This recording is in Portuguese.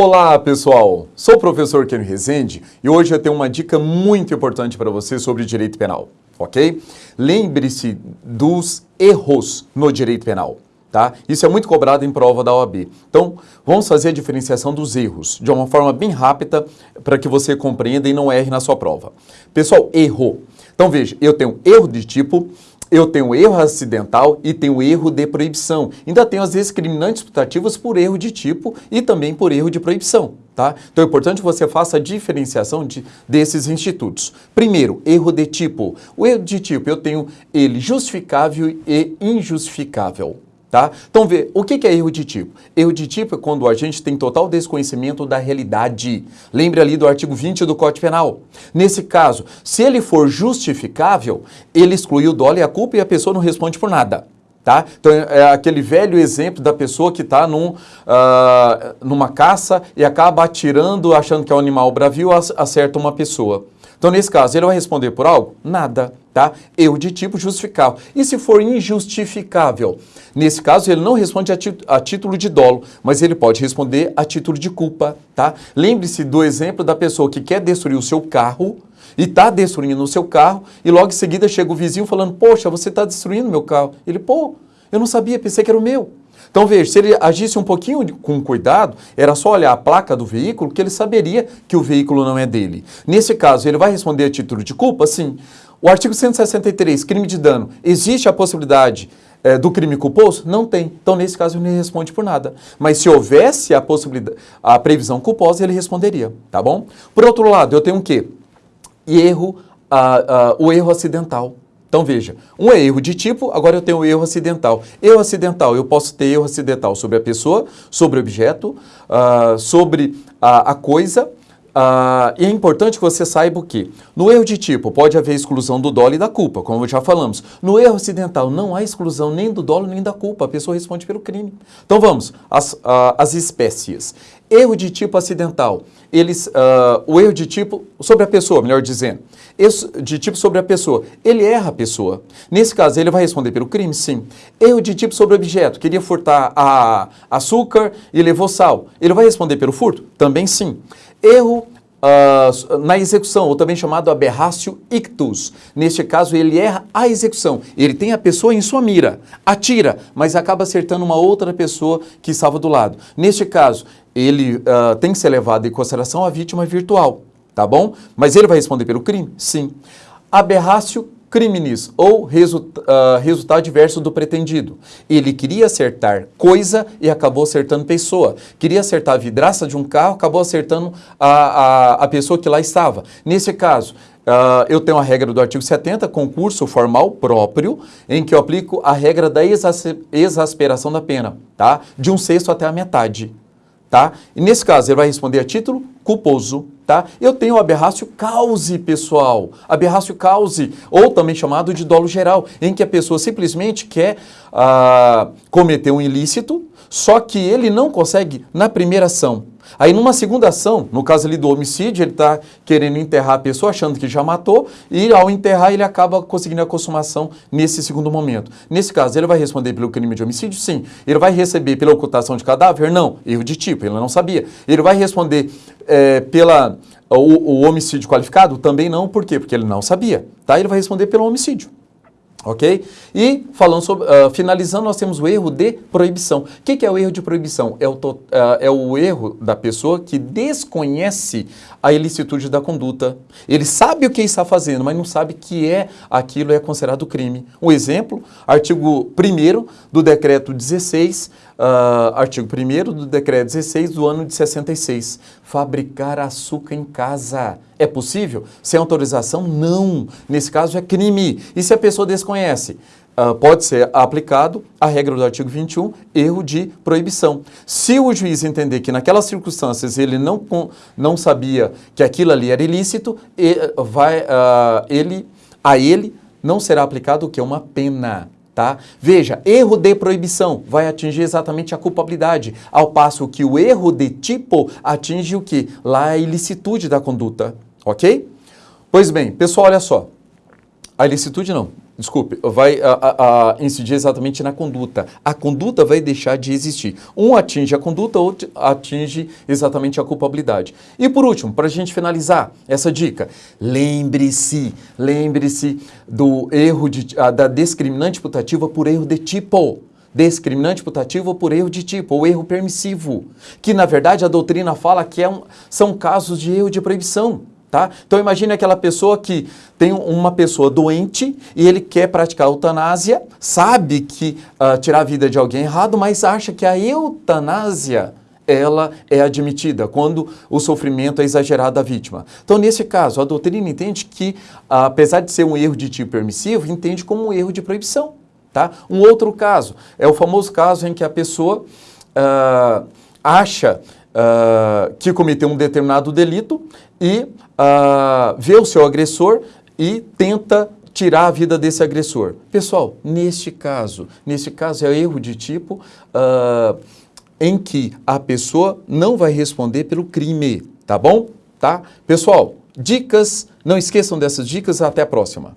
Olá pessoal, sou o professor Ken Rezende e hoje eu tenho uma dica muito importante para você sobre direito penal, ok? Lembre-se dos erros no direito penal, tá? Isso é muito cobrado em prova da OAB. Então, vamos fazer a diferenciação dos erros de uma forma bem rápida para que você compreenda e não erre na sua prova. Pessoal, erro. Então veja, eu tenho erro de tipo, eu tenho erro acidental e tenho erro de proibição. Ainda tenho as discriminantes putativas por erro de tipo e também por erro de proibição. Tá? Então é importante que você faça a diferenciação de, desses institutos. Primeiro, erro de tipo. O erro de tipo, eu tenho ele justificável e injustificável. Tá? Então, vê, o que é erro de tipo? Erro de tipo é quando a gente tem total desconhecimento da realidade. Lembre ali do artigo 20 do Código Penal. Nesse caso, se ele for justificável, ele exclui o dolo e a culpa e a pessoa não responde por nada. Tá? Então, é aquele velho exemplo da pessoa que está num, uh, numa caça e acaba atirando, achando que é um animal bravio, acerta uma pessoa. Então, nesse caso, ele vai responder por algo? Nada, tá? Erro de tipo justificável. E se for injustificável? Nesse caso, ele não responde a, a título de dolo, mas ele pode responder a título de culpa, tá? Lembre-se do exemplo da pessoa que quer destruir o seu carro e está destruindo o seu carro e logo em seguida chega o vizinho falando, poxa, você está destruindo meu carro. Ele, pô, eu não sabia, pensei que era o meu. Então veja, se ele agisse um pouquinho com cuidado, era só olhar a placa do veículo que ele saberia que o veículo não é dele. Nesse caso, ele vai responder a título de culpa? Sim. O artigo 163, crime de dano, existe a possibilidade é, do crime culposo? Não tem. Então, nesse caso, ele não responde por nada. Mas se houvesse a possibilidade, a previsão culposa, ele responderia, tá bom? Por outro lado, eu tenho o quê? Erro, o erro acidental. Então veja, um é erro de tipo, agora eu tenho o erro acidental. Erro acidental, eu posso ter erro acidental sobre a pessoa, sobre o objeto, uh, sobre a, a coisa, Uh, e é importante que você saiba que? No erro de tipo, pode haver exclusão do dolo e da culpa, como já falamos. No erro acidental, não há exclusão nem do dolo nem da culpa, a pessoa responde pelo crime. Então vamos, as, uh, as espécies. Erro de tipo acidental, eles, uh, o erro de tipo sobre a pessoa, melhor dizendo. Erro de tipo sobre a pessoa, ele erra a pessoa. Nesse caso, ele vai responder pelo crime? Sim. Erro de tipo sobre objeto, queria furtar a açúcar e levou sal. Ele vai responder pelo furto? Também sim. Erro uh, na execução, ou também chamado aberratio ictus. Neste caso, ele erra a execução. Ele tem a pessoa em sua mira, atira, mas acaba acertando uma outra pessoa que estava do lado. Neste caso, ele uh, tem que ser levado em consideração a vítima virtual, tá bom? Mas ele vai responder pelo crime? Sim. Aberratio criminis, ou uh, resultado diverso do pretendido. Ele queria acertar coisa e acabou acertando pessoa. Queria acertar a vidraça de um carro, acabou acertando a, a, a pessoa que lá estava. Nesse caso, Uh, eu tenho a regra do artigo 70, concurso formal próprio, em que eu aplico a regra da exasperação da pena, tá? De um sexto até a metade, tá? E nesse caso, ele vai responder a título culposo, tá? Eu tenho o aberrácio cause, pessoal. Aberrácio cause, ou também chamado de dolo geral, em que a pessoa simplesmente quer ah, cometer um ilícito, só que ele não consegue na primeira ação. Aí numa segunda ação, no caso ali do homicídio, ele está querendo enterrar a pessoa, achando que já matou, e ao enterrar ele acaba conseguindo a consumação nesse segundo momento. Nesse caso, ele vai responder pelo crime de homicídio? Sim. Ele vai receber pela ocultação de cadáver? Não. Erro de tipo, ele não sabia. Ele vai responder é, pela o, o homicídio qualificado? Também não. Por quê? Porque ele não sabia. Tá? Ele vai responder pelo homicídio. Ok? E falando sobre, uh, finalizando, nós temos o erro de proibição. O que, que é o erro de proibição? É o, uh, é o erro da pessoa que desconhece a ilicitude da conduta. Ele sabe o que está fazendo, mas não sabe que é aquilo é considerado crime. Um exemplo, artigo 1 do decreto 16, uh, artigo 1 do decreto 16 do ano de 66. Fabricar açúcar em casa. É possível? Sem autorização? Não. Nesse caso é crime. E se a pessoa desconhece? Uh, pode ser aplicado a regra do artigo 21, erro de proibição. Se o juiz entender que naquelas circunstâncias ele não, não sabia que aquilo ali era ilícito, vai, uh, ele, a ele não será aplicado o que? Uma pena. Tá? Veja, erro de proibição vai atingir exatamente a culpabilidade, ao passo que o erro de tipo atinge o que? Lá a ilicitude da conduta, ok? Pois bem, pessoal, olha só. A ilicitude não, desculpe, vai a, a, a incidir exatamente na conduta. A conduta vai deixar de existir. Um atinge a conduta, outro atinge exatamente a culpabilidade. E por último, para a gente finalizar essa dica, lembre-se, lembre-se do erro de, da discriminante putativa por erro de tipo discriminante putativo por erro de tipo, ou erro permissivo, que na verdade a doutrina fala que é um, são casos de erro de proibição. Tá? Então imagine aquela pessoa que tem uma pessoa doente e ele quer praticar eutanásia, sabe que uh, tirar a vida de alguém é errado, mas acha que a eutanásia ela é admitida quando o sofrimento é exagerado da vítima. Então, nesse caso, a doutrina entende que, apesar de ser um erro de tipo permissivo, entende como um erro de proibição. Tá? Um outro caso é o famoso caso em que a pessoa uh, acha uh, que cometeu um determinado delito e vê o seu agressor e tenta tirar a vida desse agressor. Pessoal, neste caso, neste caso é erro de tipo em que a pessoa não vai responder pelo crime, tá bom? Tá? Pessoal, dicas, não esqueçam dessas dicas, até a próxima.